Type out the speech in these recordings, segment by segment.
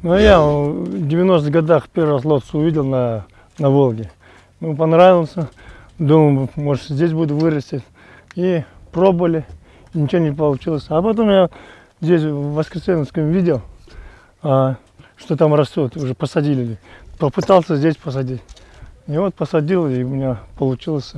Ну, я в 90-х годах первый раз лотос увидел на, на Волге. Ему понравился. Думаю, может, здесь буду вырастить. И пробовали. ничего не получилось. А потом я здесь, в Воскресенском, видел, а, что там растет. Уже посадили. Попытался здесь посадить. И вот посадил, и у меня получилось.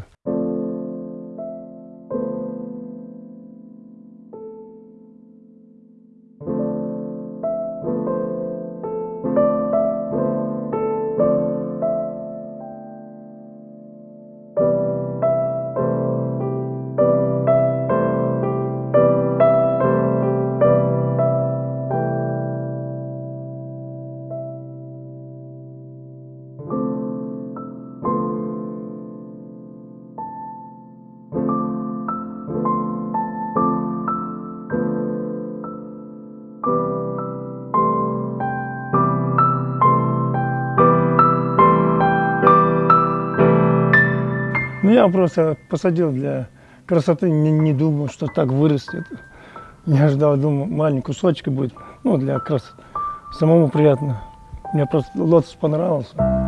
Ну, я просто посадил для красоты, не, не думал, что так вырастет. Я ждал, думал, маленький кусочек будет, ну, для красоты. Самому приятно. Мне просто лотос понравился.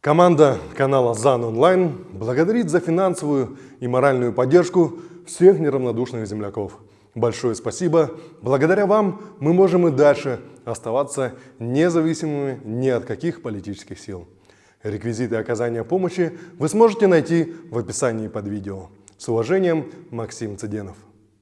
Команда канала ЗАН Онлайн благодарит за финансовую и моральную поддержку всех неравнодушных земляков. Большое спасибо. Благодаря вам мы можем и дальше оставаться независимыми ни от каких политических сил. Реквизиты оказания помощи вы сможете найти в описании под видео. С уважением, Максим Цыденов.